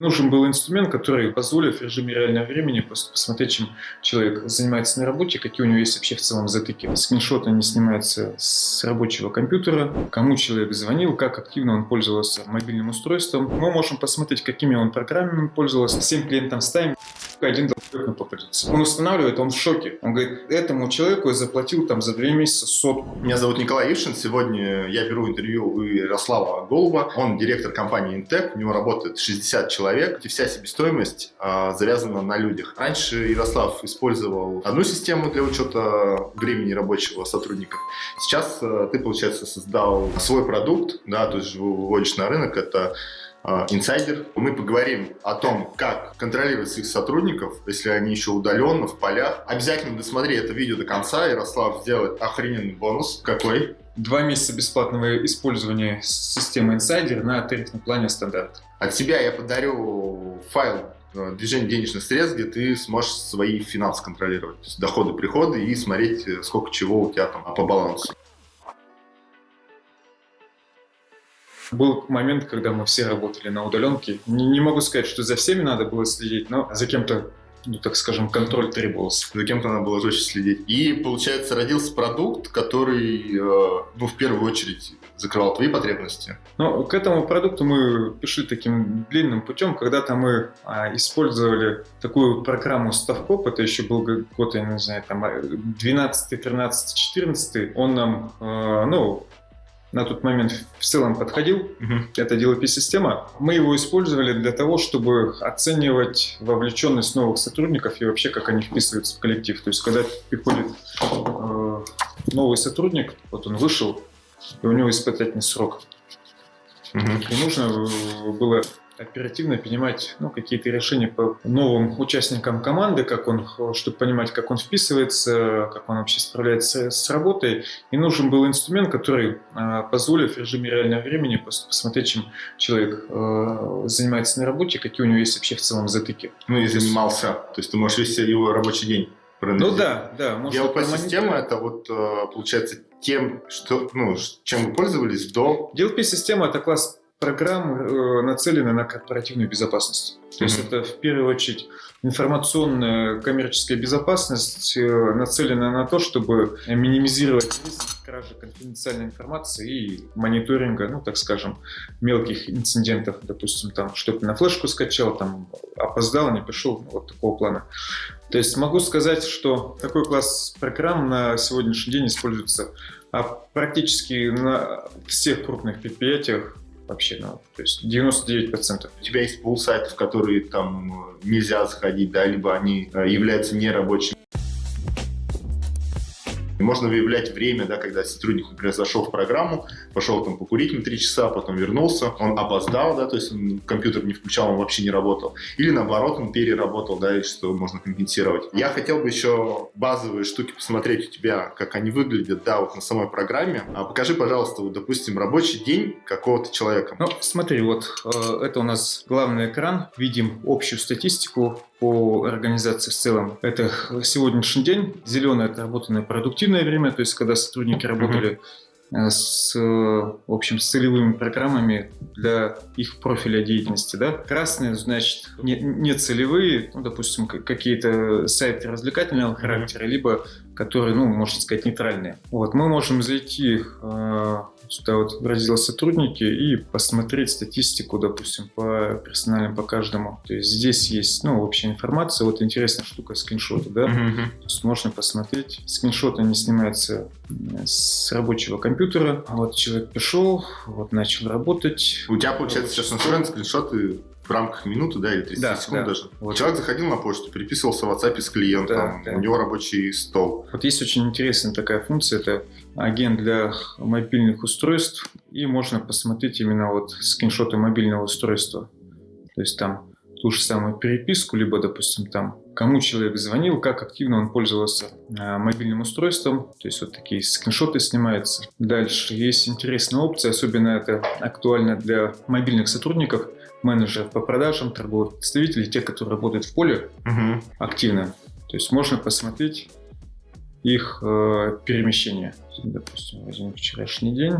Нужен был инструмент, который позволит в режиме реального времени просто посмотреть, чем человек занимается на работе, какие у него есть вообще в целом затыки. Скриншоты не снимаются с рабочего компьютера, кому человек звонил, как активно он пользовался мобильным устройством. Мы можем посмотреть, какими он программами пользовался. Всем клиентам ставим один долбоеб попадется. Он устанавливает, он в шоке. Он говорит, этому человеку я заплатил там за две месяца сотку. Меня зовут Николай Ившин. Сегодня я беру интервью у Ярослава Голуба. Он директор компании Intec. У него работает 60 человек. И вся себестоимость а, завязана на людях. Раньше Ярослав использовал одну систему для учета времени рабочего сотрудников. Сейчас а, ты, получается, создал свой продукт, да, то есть выводишь на рынок. Это а, инсайдер. Мы поговорим о том, как контролировать своих сотрудников, если они еще удаленно, в полях. Обязательно досмотри это видео до конца. Ярослав сделает охрененный бонус. Какой? Два месяца бесплатного использования системы инсайдер на тарифном плане стандарт. От себя я подарю файл э, движение денежных средств, где ты сможешь свои финансы контролировать, то есть доходы, приходы и смотреть, э, сколько чего у тебя там по балансу. Был момент, когда мы все работали на удаленке. Не, не могу сказать, что за всеми надо было следить, но за кем-то ну, так скажем, контроль требовался. За кем-то надо было жестче следить. И, получается, родился продукт, который, э, ну, в первую очередь, закрывал твои потребности. Ну, к этому продукту мы пришли таким длинным путем. Когда-то мы а, использовали такую программу StaffCop, это еще был год, я не знаю, там 12, 13, 14. Он нам, э, ну, на тот момент в целом подходил. Угу. Это DLP-система. Мы его использовали для того, чтобы оценивать вовлеченность новых сотрудников и вообще, как они вписываются в коллектив. То есть, когда приходит э, новый сотрудник, вот он вышел, и у него испытательный срок. Угу. И нужно было оперативно принимать ну, какие-то решения по новым участникам команды, как он, чтобы понимать, как он вписывается, как он вообще справляется с работой. И нужен был инструмент, который э, позволит в режиме реального времени посмотреть, чем человек э, занимается на работе, какие у него есть вообще в целом затыки. Ну и занимался, то есть ты можешь вести его рабочий день. Ну да, да. DLP-система это вот э, получается тем, что, ну, чем вы пользовались до... DLP-система это класс программ э, нацелены на корпоративную безопасность. То есть это в первую очередь информационная коммерческая безопасность э, нацелена на то, чтобы минимизировать риск кражи конфиденциальной информации и мониторинга, ну так скажем, мелких инцидентов, допустим, там что-то на флешку скачал, там опоздал, не пришел, ну, вот такого плана. То есть могу сказать, что такой класс программ на сегодняшний день используется а практически на всех крупных предприятиях вообще, ну, то есть 99%. У тебя есть пул сайтов, которые там нельзя заходить, да, либо они э, являются нерабочими. Можно выявлять время, да, когда сотрудник, например, зашел в программу, пошел там покурить на 3 часа, потом вернулся, он опоздал, да, то есть он компьютер не включал, он вообще не работал. Или наоборот, он переработал, да, и что можно компенсировать. Я хотел бы еще базовые штуки посмотреть у тебя, как они выглядят, да, вот на самой программе. А покажи, пожалуйста, вот, допустим, рабочий день какого-то человека. Ну, смотри, вот э, это у нас главный экран. Видим общую статистику по организации в целом. Это сегодняшний день. Зеленое – это работанное продуктивное время, то есть когда сотрудники работали э, с, в общем, с целевыми программами для их профиля деятельности. Да? Красные, значит, не, не целевые, ну, допустим, какие-то сайты развлекательного характера, либо которые, ну, можно сказать, нейтральные. Вот, мы можем зайти э, сюда вот в раздел сотрудники и посмотреть статистику, допустим, по персональным по каждому. То есть здесь есть, ну, общая информация. Вот интересная штука скриншоты, да. Mm-hmm. То есть можно посмотреть. Скриншоты не снимаются с рабочего компьютера. Вот человек пришел, вот начал работать. У тебя, получается, сейчас настроен скриншоты в рамках минуты, да, или 30 да, секунд да. даже. Вот. Человек заходил на почту, переписывался в WhatsApp с клиентом, да, да. у него рабочий стол. Вот есть очень интересная такая функция, это агент для мобильных устройств, и можно посмотреть именно вот скриншоты мобильного устройства. То есть там ту же самую переписку, либо, допустим, там, кому человек звонил, как активно он пользовался э, мобильным устройством. То есть вот такие скриншоты снимаются. Дальше есть интересная опция, особенно это актуально для мобильных сотрудников, менеджеров по продажам, торговых представителей, те, которые работают в поле угу. активно. То есть можно посмотреть их э, перемещение. Допустим, возьмем вчерашний день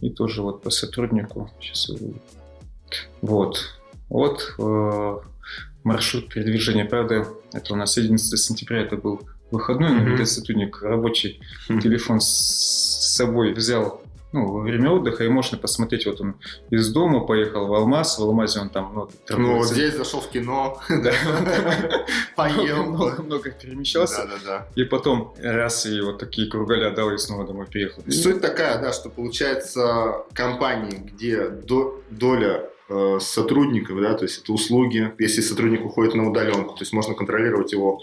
и тоже вот по сотруднику. Сейчас вот. Вот э, маршрут передвижения. Правда, это у нас 11 сентября, это был выходной, но mm-hmm. сотрудник рабочий mm-hmm. телефон с собой взял ну, во время отдыха, и можно посмотреть, вот он из дома поехал в Алмаз, в Алмазе он там... Ну, ну вот здесь зашел в кино, поел. Много перемещался. И потом раз, и вот такие кругаля дал, и снова домой приехал. Суть такая, да, что получается компании, где доля э, сотрудников, да, то есть это услуги. Если сотрудник уходит на удаленку, то есть можно контролировать его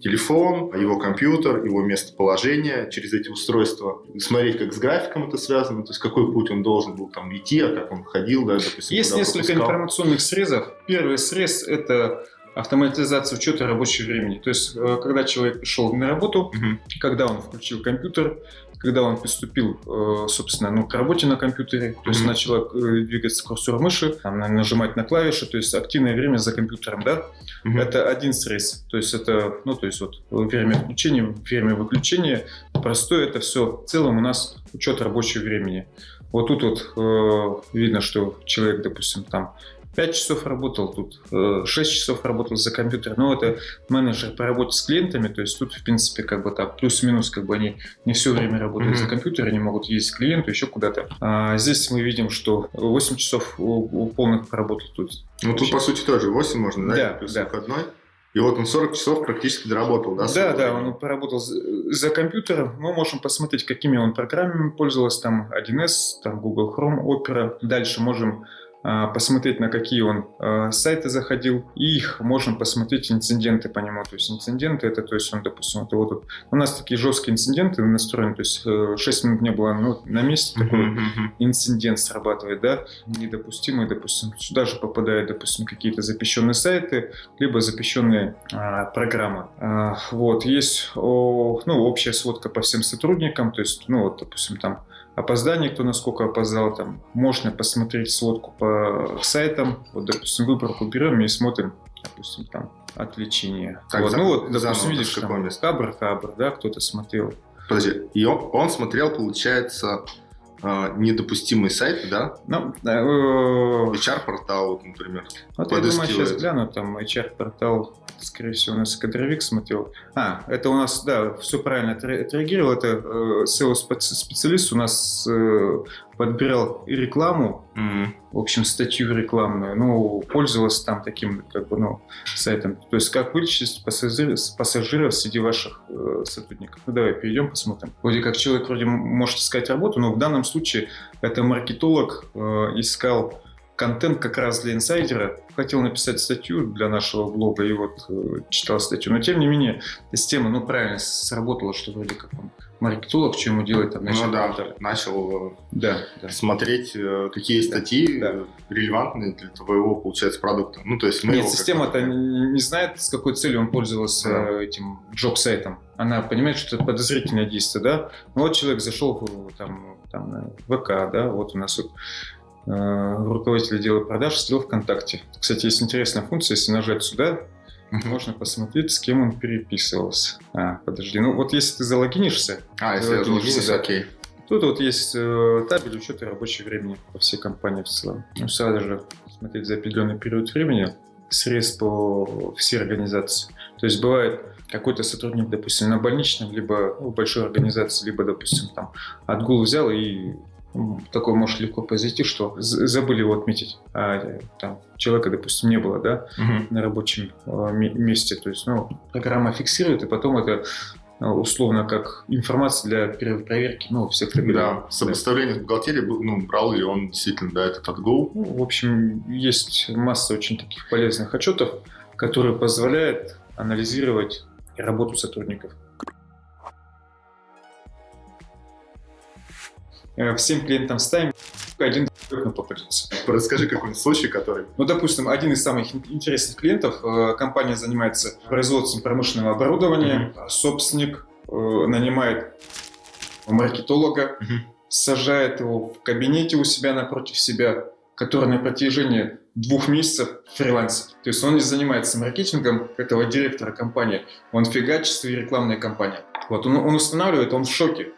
телефон, его компьютер, его местоположение через эти устройства, смотреть, как с графиком это связано, то есть какой путь он должен был там идти, а как он ходил, да, допустим. Есть несколько пропускал. информационных срезов. Первый срез – это автоматизация учета рабочего времени. То есть, э, когда человек пришел на работу, угу. когда он включил компьютер, когда он приступил, э, собственно, ну, к работе на компьютере, то есть mm-hmm. начал э, двигаться курсор мыши, нажимать на клавиши, то есть активное время за компьютером, да, mm-hmm. это один стресс, то есть это, ну, то есть вот время включения, время выключения, простое это все, в целом у нас учет рабочего времени. Вот тут вот э, видно, что человек, допустим, там 5 часов работал, тут 6 э, часов работал за компьютером. Но это менеджер по работе с клиентами, то есть тут, в принципе, как бы так, плюс-минус, как бы они не все время работают mm-hmm. за компьютером, они могут ездить к клиенту, еще куда-то. А здесь мы видим, что 8 часов у, полных поработал тут. Ну, тут, по сути, тоже 8 можно, да? Да, плюс да. выходной. И вот он 40 часов практически доработал, да? Да, да, он поработал за компьютером. Мы можем посмотреть, какими он программами пользовался. Там 1С, там Google Chrome, Opera. Дальше можем посмотреть, на какие он а, сайты заходил, и их можем посмотреть инциденты по нему. То есть инциденты это, то есть он, допустим, это вот у нас такие жесткие инциденты настроены, то есть 6 э, минут не было ну, на месте, такой инцидент срабатывает, да, недопустимый, допустим, сюда же попадают, допустим, какие-то запрещенные сайты, либо запрещенные а, программы. А, вот, есть о, ну, общая сводка по всем сотрудникам, то есть, ну, вот, допустим, там опоздание, кто насколько опоздал, там можно посмотреть сводку по сайтам, вот, допустим, выборку берем и смотрим, допустим, там, отвлечение. Как вот, за, ну вот, допустим, видишь, там, хабр, хабр, да, кто-то смотрел. Подожди, и он, он смотрел, получается, недопустимые сайты, да? Ну, э, HR-портал, например. Вот я думаю, сейчас гляну, там HR-портал скорее всего, у нас кадровик смотрел. А, это у нас, да, все правильно отреагировал. Это э, SEO-специалист у нас э, подбирал рекламу, mm-hmm. в общем, статью рекламную, ну, пользовался там таким, как бы, ну, сайтом. То есть, как вылечить пассажир, пассажиров среди ваших э, сотрудников. Ну, давай перейдем, посмотрим. Вроде как человек вроде может искать работу, но в данном случае это маркетолог э, искал контент как раз для инсайдера. Хотел написать статью для нашего блога и вот э, читал статью. Но тем не менее, система, ну правильно сработала, что вроде как он маркетолог, что ему делать там начал. Ну да, начал э, да, да. смотреть, э, какие статьи да. релевантны для твоего, получается, продукта. Ну, то есть Нет, система-то не знает, с какой целью он пользовался да. этим джоб-сайтом. Она понимает, что это подозрительное действие, да? Ну вот человек зашел в, там, там, в ВК, да, вот у нас вот руководитель отдела продаж слил ВКонтакте. Кстати, есть интересная функция, если нажать сюда, можно посмотреть, с кем он переписывался. А, подожди, ну вот если ты залогинишься... А, если залогинишься, да, окей. Тут вот есть э, табель учета рабочего времени по всей компании в целом. Ну, сразу же смотреть за определенный период времени срез по всей организации. То есть бывает какой-то сотрудник, допустим, на больничном, либо в большой организации, либо, допустим, там отгул взял и такое может легко произойти, что забыли его отметить, а там человека, допустим, не было, да, угу. на рабочем а, месте. То есть, ну, программа фиксирует, и потом это а, условно как информация для проверки, ну, всех табелей. Да, сопоставление да. с бухгалтерией, ну, брал ли он действительно, да, этот отгул. Ну, в общем, есть масса очень таких полезных отчетов, которые позволяют анализировать работу сотрудников. Всем клиентам ставим, один нам попадется. Расскажи какой-нибудь случай, который... Ну, допустим, один из самых интересных клиентов, э, компания занимается производством промышленного оборудования, mm-hmm. собственник э, нанимает маркетолога, mm-hmm. сажает его в кабинете у себя напротив себя, который на протяжении двух месяцев фрилансит. То есть он не занимается маркетингом этого директора компании, он фигачит свои рекламные кампании. Вот он, он устанавливает, он в шоке.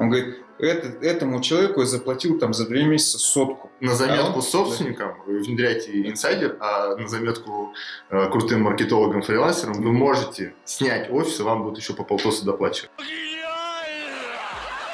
Он говорит, это, этому человеку я заплатил там за две месяца сотку. На заметку а он... собственникам вы внедряете инсайдер, а на заметку э, крутым маркетологам-фрилансерам вы можете снять офис, и вам будут еще по полтоса доплачивать.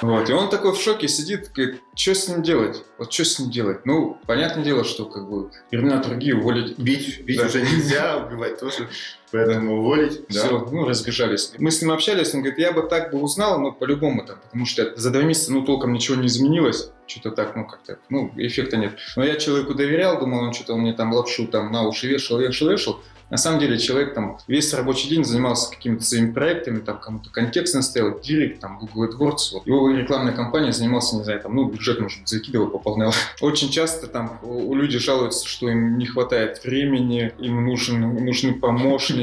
Вот, и он такой в шоке сидит, говорит, что с ним делать? Вот что с ним делать? Ну, понятное дело, что как бы времена другие уволить. Бить, бить да. уже нельзя, убивать тоже, поэтому уволить. Да. Все, ну, разбежались. Мы с ним общались, он говорит, я бы так бы узнал, но по-любому там, потому что за два месяца, ну, толком ничего не изменилось. Что-то так, ну, как-то, ну, эффекта нет. Но я человеку доверял, думал, он что-то мне там лапшу там на уши вешал, вешал, вешал. На самом деле человек там весь рабочий день занимался какими-то своими проектами, там кому-то контекст наставил, Директ, там Google AdWords. Вот. Его рекламная кампания занимался, не знаю, там, ну, бюджет, может быть, закидывал, пополнял. Очень часто там у людей жалуются, что им не хватает времени, им нужен, нужны помощники,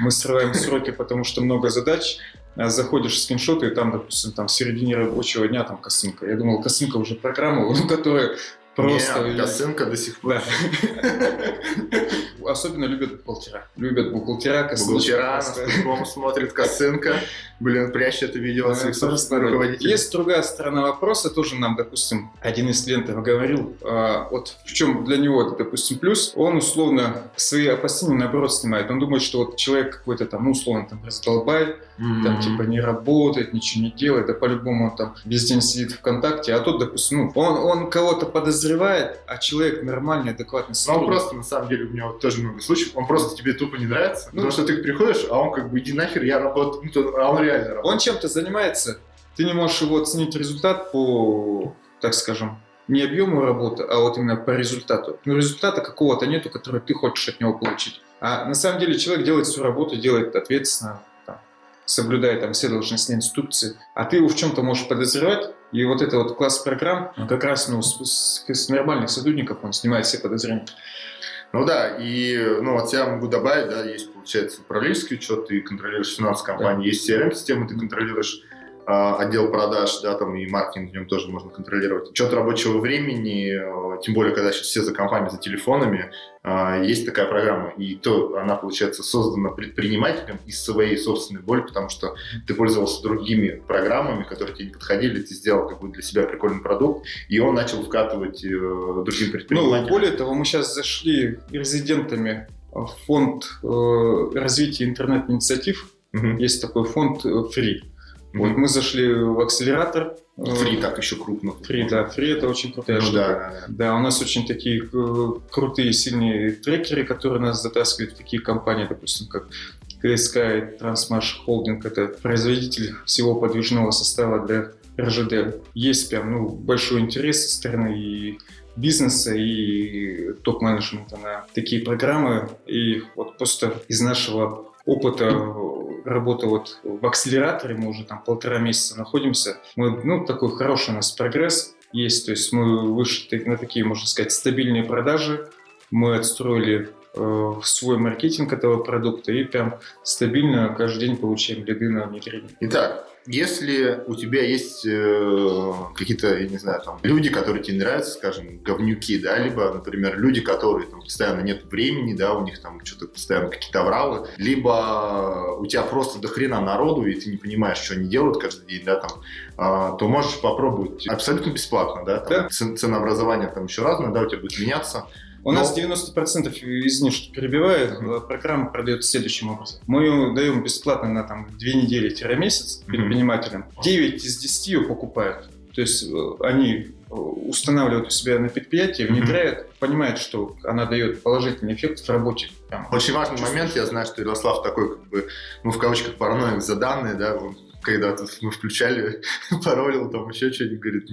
мы срываем сроки, потому что много задач, а заходишь в скриншоты, и там, допустим, там в середине рабочего дня там косынка. Я думал, косынка уже программа, ну, которая Просто... Нет, косынка до сих пор. Да. Особенно любят бухгалтера. Любят бухгалтера, косынка. Бухгалтера, по смотрит косынка. Блин, прячет это видео от своих собственных руководителей. Есть другая сторона вопроса, тоже нам, допустим, один из клиентов говорил, а, вот в чем для него это, допустим, плюс, он условно свои опасения наоборот снимает. Он думает, что вот человек какой-то там, ну, условно, там, раздолбай, mm-hmm. там, типа, не работает, ничего не делает, да по-любому он там весь день сидит ВКонтакте, а тот, допустим, ну, он, он кого-то подозревает, а человек нормальный, адекватный Ну, он просто, на самом деле, у меня вот тоже много случаев, он просто тебе тупо не нравится, ну, потому что ты приходишь, а он как бы, иди нахер, я работаю, ну, а он реально работает. Он чем-то занимается, ты не можешь его оценить результат по, так скажем, не объему работы, а вот именно по результату. Но результата какого-то нету, который ты хочешь от него получить. А на самом деле человек делает свою работу, делает ответственно, там, соблюдая там все должностные инструкции, а ты его в чем-то можешь подозревать, и вот это вот класс программ, как раз ну, с, с, нормальных сотрудников он снимает все подозрения. Ну да, и ну, от себя могу добавить, да, есть, получается, управленческий учет, ты контролируешь финансовую компанию, да. есть CRM-система, ты контролируешь отдел продаж, да, там и маркетинг в нем тоже можно контролировать. Учет рабочего времени, а, тем более, когда сейчас все за компами, за телефонами, а, есть такая программа, и то она, получается, создана предпринимателем из своей собственной боли, потому что ты пользовался другими программами, которые тебе не подходили, ты сделал как бы для себя прикольный продукт, и он начал вкатывать э, другим предпринимателям. Ну, более того, мы сейчас зашли резидентами в фонд э, развития интернет-инициатив, угу. есть такой фонд э, Free. Вот мы зашли в акселератор. Фри так еще крупно. Фри, да, фри это очень крутая ну, штука. Да, да, у нас очень такие э, крутые, сильные трекеры, которые нас затаскивают в такие компании, допустим, как КСК Трансмаш Холдинг. Это производитель всего подвижного состава для РЖД. Есть прям ну, большой интерес со стороны и бизнеса и топ-менеджмента на такие программы. И вот просто из нашего опыта работы вот в акселераторе, мы уже там полтора месяца находимся. Мы, ну, такой хороший у нас прогресс есть, то есть мы вышли на такие, можно сказать, стабильные продажи, мы отстроили э, свой маркетинг этого продукта и прям стабильно каждый день получаем лиды на внедрение. Итак, если у тебя есть э, какие-то, я не знаю, там, люди, которые тебе нравятся, скажем, говнюки, да, либо, например, люди, которые там постоянно нет времени, да, у них там что-то постоянно какие-то авралы, либо у тебя просто до хрена народу, и ты не понимаешь, что они делают каждый день, да, там, э, то можешь попробовать абсолютно бесплатно, да, там, да. ценообразование там еще разное, да, у тебя будет меняться, у Но... нас 90% из них, что перебивает, mm-hmm. программа продается следующим образом. Мы ее даем бесплатно на там, 2 недели-месяц предпринимателям. Mm-hmm. 9 из 10 ее покупают. То есть э, они э, устанавливают у себя на предприятии, внедряют, mm-hmm. понимают, что она дает положительный эффект в работе. Прям, Очень важный момент, я знаю, что Ярослав такой, как бы, ну, в кавычках, параноик за данные, да, когда тут мы включали, паролил, там еще что-нибудь, говорит,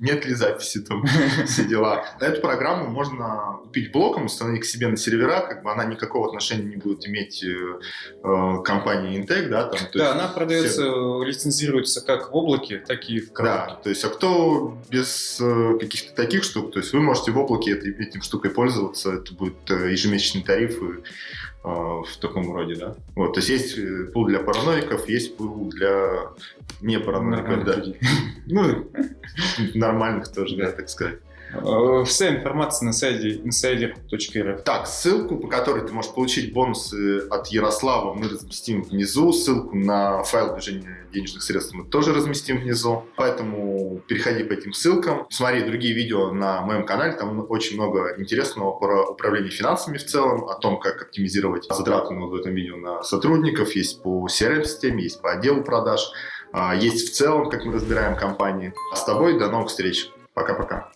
нет ли записи, там все дела. Эту программу можно купить блоком, установить к себе на сервера, как бы она никакого отношения не будет иметь э, э компании Intec, да, там. да, есть, она продается, все... лицензируется как в облаке, так и в коробке. Да, то есть, а кто без э, каких-то таких штук, то есть вы можете в облаке этой, этим штукой пользоваться, это будет э, ежемесячный тариф, и в таком роде, да. Вот, то есть есть э, пул для параноиков, есть пул для не параноиков, да. Ну, нормальных тоже, да, так сказать. Э, Вся информация на сайте insider.rf. Так, ссылку, по которой ты можешь получить бонусы от Ярослава, мы разместим внизу. Ссылку на файл движения денежных средств мы тоже разместим внизу. Поэтому переходи по этим ссылкам. Смотри другие видео на моем канале. Там очень много интересного про управление финансами в целом, о том, как оптимизировать затраты ну, вот в этом видео на сотрудников. Есть по CRM-системе, есть по отделу продаж. а, Есть в целом, как мы разбираем компании. С тобой до новых встреч. Пока-пока.